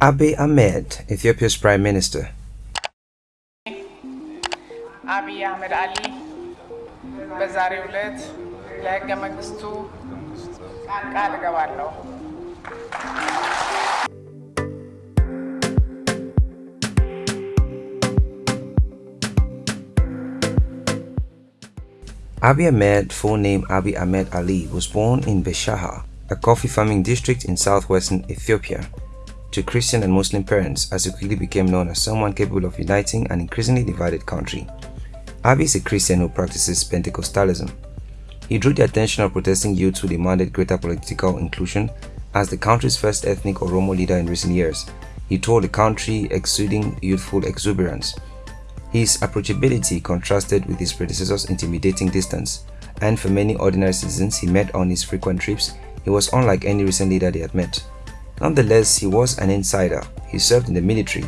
Abiy Ahmed, Ethiopia's Prime Minister. አብይ አህመድ አሊ በዛሬው ዕለት ለሕገ መንግስቱ ቃል እገባለሁ። Abiy Ahmed, full name Abiy Ahmed Ali, was born in Beshasha, a coffee farming district in southwestern Ethiopia, to Christian and Muslim parents as he quickly became known as someone capable of uniting an increasingly divided country. Abiy is a Christian who practices Pentecostalism. He drew the attention of protesting youths who demanded greater political inclusion as the country's first ethnic Oromo leader in recent years. He toured the country exuding youthful exuberance. His approachability contrasted with his predecessor's intimidating distance, and for many ordinary citizens he met on his frequent trips, he was unlike any recent leader they had met. Nonetheless, he was an insider. He served in the military,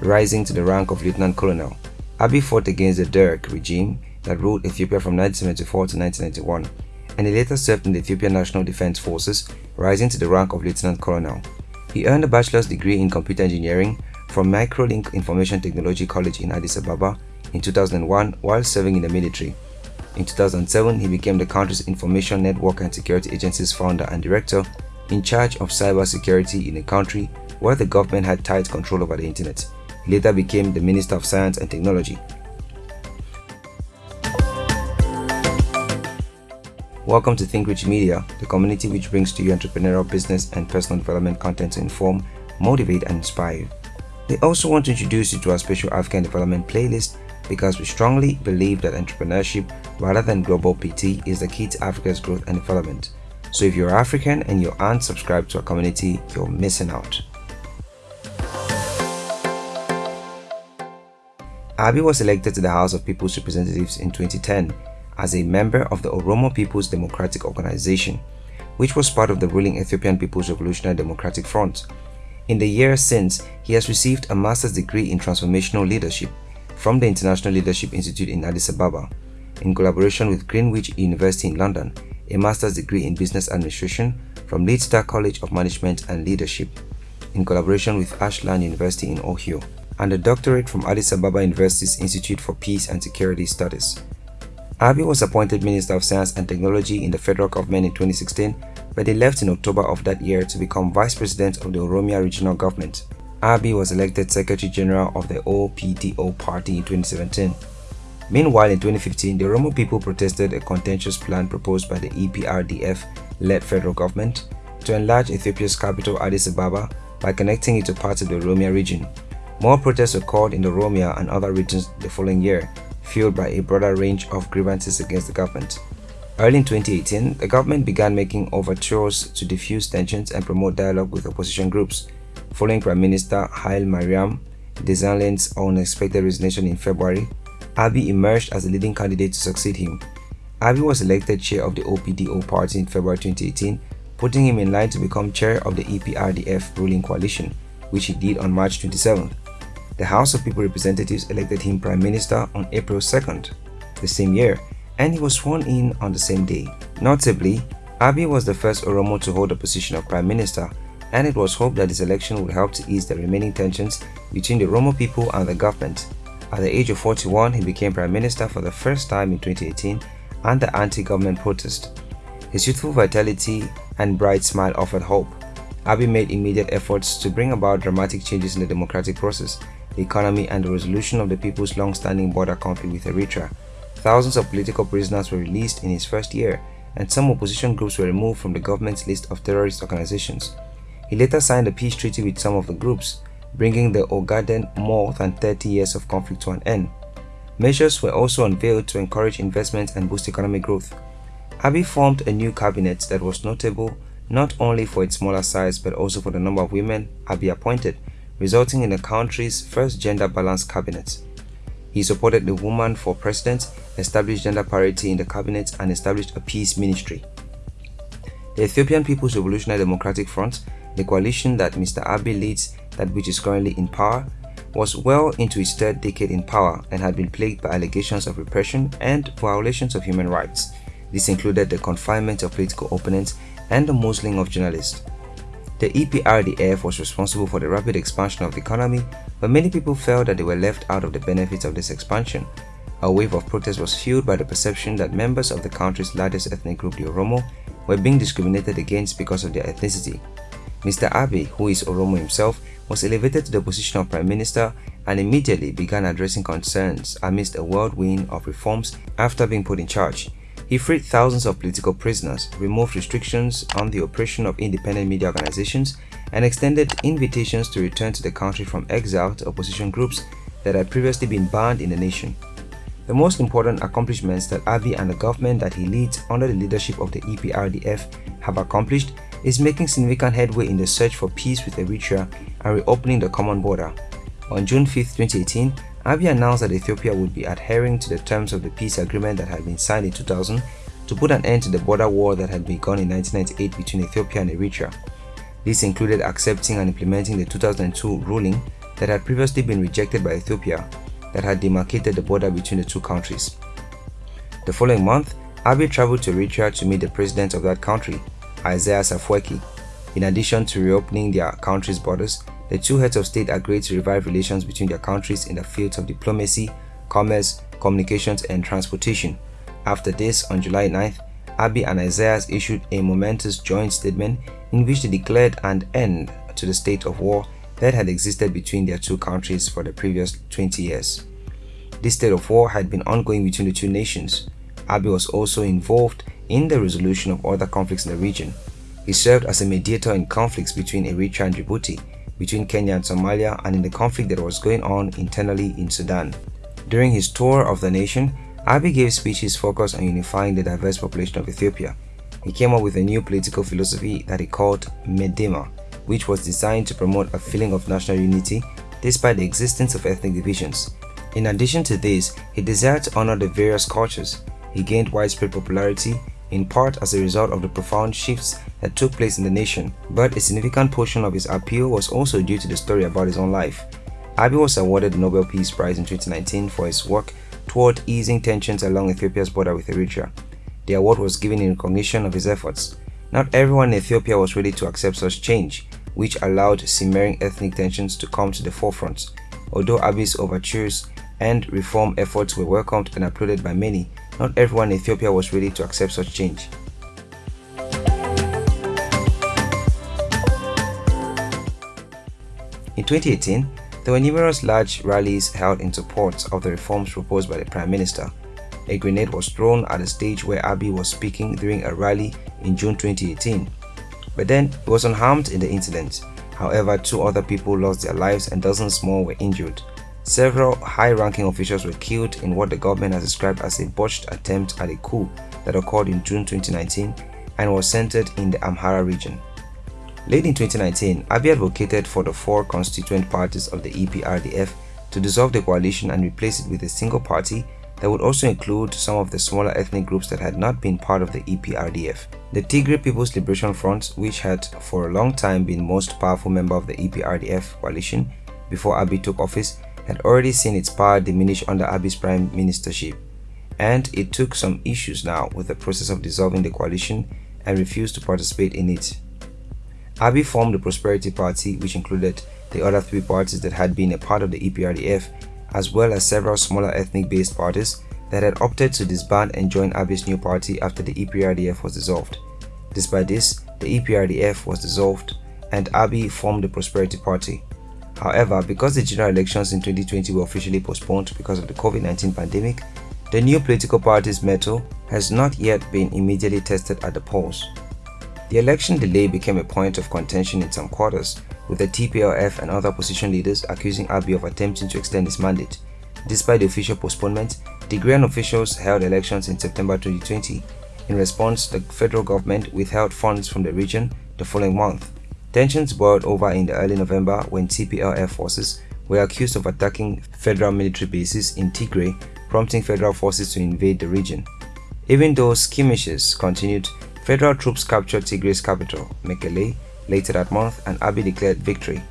rising to the rank of lieutenant colonel. Abiy fought against the Derg regime that ruled Ethiopia from 1974 to 1991, and he later served in the Ethiopian National Defense Forces, rising to the rank of lieutenant colonel. He earned a bachelor's degree in computer engineering from Microlink Information Technology College in Addis Ababa in 2001 while serving in the military. In 2007, he became the country's Information Network and Security Agency's founder and director in charge of cyber security in a country where the government had tight control over the internet. He later became the Minister of Science and Technology. Welcome to Think Rich Media, the community which brings to you entrepreneurial business and personal development content to inform, motivate, and inspire We also want to introduce you to our special African development playlist because we strongly believe that entrepreneurship rather than global PT is the key to Africa's growth and development. So if you're African and you aren't subscribed to our community, you're missing out. Abiy was elected to the House of People's Representatives in 2010 as a member of the Oromo People's Democratic Organization, which was part of the ruling Ethiopian People's Revolutionary Democratic Front. In the years since, he has received a master's degree in transformational leadership from the International Leadership Institute in Addis Ababa, in collaboration with Greenwich University in London, a master's degree in business administration from Leadstar College of Management and Leadership, in collaboration with Ashland University in Ohio, and a doctorate from Addis Ababa University's Institute for Peace and Security Studies. Abiy was appointed Minister of Science and Technology in the federal government in 2016, but he left in October of that year to become Vice President of the Oromia Regional Government. Abiy was elected Secretary General of the OPDO party in 2017. Meanwhile, in 2015, the Oromo people protested a contentious plan proposed by the EPRDF-led federal government to enlarge Ethiopia's capital Addis Ababa by connecting it to parts of the Oromia region. More protests occurred in the Oromia and other regions the following year, fueled by a broader range of grievances against the government. Early in 2018, the government began making overtures to diffuse tensions and promote dialogue with opposition groups. Following Prime Minister Haile Mariam unexpected resignation in February, Abiy emerged as the leading candidate to succeed him. Abiy was elected chair of the OPDO party in February 2018, putting him in line to become chair of the EPRDF ruling coalition, which he did on March 27. The House of People Representatives elected him Prime Minister on April 2nd, the same year, and he was sworn in on the same day. Notably, Abiy was the first Oromo to hold the position of Prime Minister, and it was hoped that this election would help to ease the remaining tensions between the Oromo people and the government. At the age of 41, he became Prime Minister for the first time in 2018 under anti-government protest. His youthful vitality and bright smile offered hope. Abiy made immediate efforts to bring about dramatic changes in the democratic process, the economy and the resolution of the people's long-standing border conflict with Eritrea. Thousands of political prisoners were released in his first year, and some opposition groups were removed from the government's list of terrorist organizations. He later signed a peace treaty with some of the groups, bringing the Ogaden more than 30 years of conflict to an end. Measures were also unveiled to encourage investment and boost economic growth. Abiy formed a new cabinet that was notable not only for its smaller size but also for the number of women Abiy appointed, resulting in the country's first gender-balanced cabinet. He supported the woman for president, established gender parity in the cabinet and established a peace ministry. The Ethiopian People's Revolutionary Democratic Front, the coalition that Mr. Abiy leads that which is currently in power, was well into its third decade in power and had been plagued by allegations of repression and violations of human rights. This included the confinement of political opponents and the muzzling of journalists. The EPRDF was responsible for the rapid expansion of the economy, but many people felt that they were left out of the benefits of this expansion. A wave of protest was fueled by the perception that members of the country's largest ethnic group, the Oromo, were being discriminated against because of their ethnicity. Mr. Abiy, who is Oromo himself, was elevated to the position of Prime Minister and immediately began addressing concerns amidst a whirlwind of reforms after being put in charge. He freed thousands of political prisoners, removed restrictions on the operation of independent media organizations, and extended invitations to return to the country from exiled opposition groups that had previously been banned in the nation. The most important accomplishments that Abiy and the government that he leads under the leadership of the EPRDF have accomplished is making significant headway in the search for peace with Eritrea and reopening the common border. On June 5, 2018, Abiy announced that Ethiopia would be adhering to the terms of the peace agreement that had been signed in 2000 to put an end to the border war that had begun in 1998 between Ethiopia and Eritrea. This included accepting and implementing the 2002 ruling that had previously been rejected by Ethiopia that had demarcated the border between the two countries. The following month, Abiy traveled to Eritrea to meet the president of that country, Isaias Afwerki. In addition to reopening their country's borders, the two heads of state agreed to revive relations between their countries in the fields of diplomacy, commerce, communications, and transportation. After this, on July 9th, Abiy and Isaias issued a momentous joint statement in which they declared an end to the state of war that had existed between their two countries for the previous 20 years. This state of war had been ongoing between the two nations. Abiy was also involved in the resolution of other conflicts in the region. He served as a mediator in conflicts between Eritrea and Djibouti, between Kenya and Somalia, and in the conflict that was going on internally in Sudan. During his tour of the nation, Abiy gave speeches focused on unifying the diverse population of Ethiopia. He came up with a new political philosophy that he called Medemer, which was designed to promote a feeling of national unity despite the existence of ethnic divisions. In addition to this, he desired to honor the various cultures. He gained widespread popularity in part as a result of the profound shifts that took place in the nation, but a significant portion of his appeal was also due to the story about his own life. Abiy was awarded the Nobel Peace Prize in 2019 for his work toward easing tensions along Ethiopia's border with Eritrea. The award was given in recognition of his efforts. Not everyone in Ethiopia was ready to accept such change, which allowed simmering ethnic tensions to come to the forefront. Although Abiy's overtures and reform efforts were welcomed and applauded by many, not everyone in Ethiopia was ready to accept such change. In 2018, there were numerous large rallies held in support of the reforms proposed by the Prime Minister. A grenade was thrown at the stage where Abiy was speaking during a rally in June 2018, but then he was unharmed in the incident. However, two other people lost their lives and dozens more were injured. Several high-ranking officials were killed in what the government has described as a botched attempt at a coup that occurred in June 2019 and was centered in the Amhara region. Late in 2019, Abiy advocated for the four constituent parties of the EPRDF to dissolve the coalition and replace it with a single party that would also include some of the smaller ethnic groups that had not been part of the EPRDF. The Tigray People's Liberation Front, which had for a long time been most powerful member of the EPRDF coalition before Abiy took office, had already seen its power diminish under Abiy's prime ministership, and it took some issues now with the process of dissolving the coalition and refused to participate in it. Abiy formed the Prosperity Party, which included the other three parties that had been a part of the EPRDF, as well as several smaller ethnic-based parties that had opted to disband and join Abiy's new party after the EPRDF was dissolved. Despite this, the EPRDF was dissolved and Abiy formed the Prosperity Party, However, because the general elections in 2020 were officially postponed because of the COVID-19 pandemic, the new political party's mettle has not yet been immediately tested at the polls. The election delay became a point of contention in some quarters, with the TPLF and other opposition leaders accusing Abiy of attempting to extend his mandate. Despite the official postponement, Tigrayan officials held elections in September 2020. In response, the federal government withheld funds from the region the following month. Tensions boiled over in the early November when TPLF forces were accused of attacking federal military bases in Tigray, prompting federal forces to invade the region. Even though skirmishes continued, federal troops captured Tigray's capital, Mekele, later that month and Abiy declared victory.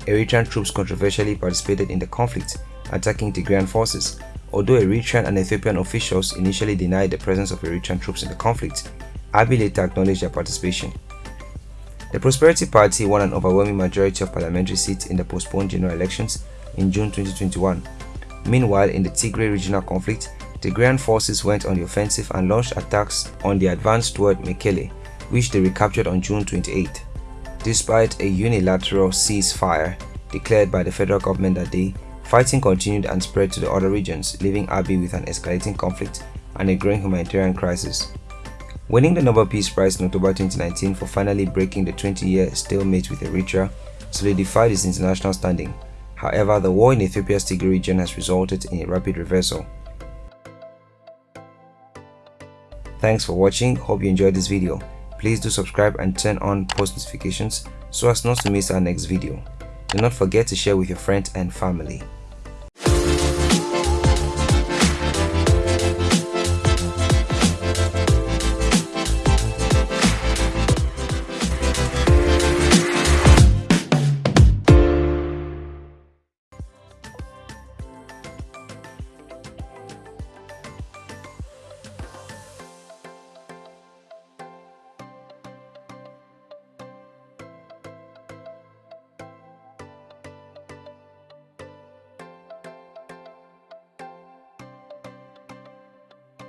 Eritrean troops controversially participated in the conflict, attacking Tigrayan forces. Although Eritrean and Ethiopian officials initially denied the presence of Eritrean troops in the conflict, Abiy later acknowledged their participation. The Prosperity Party won an overwhelming majority of parliamentary seats in the postponed general elections in June 2021. Meanwhile, in the Tigray regional conflict, Tigrayan forces went on the offensive and launched attacks on the advance toward Mekele, which they recaptured on June 28. Despite a unilateral ceasefire declared by the federal government that day, fighting continued and spread to the other regions, leaving Abiy with an escalating conflict and a growing humanitarian crisis. Winning the Nobel Peace Prize in October 2019 for finally breaking the 20-year stalemate with Eritrea solidified its international standing. However, the war in Ethiopia's Tigray region has resulted in a rapid reversal. Thanks for watching, hope you enjoyed this video. Please do subscribe and turn on post notifications so as not to miss our next video. Do not forget to share with your friends and family.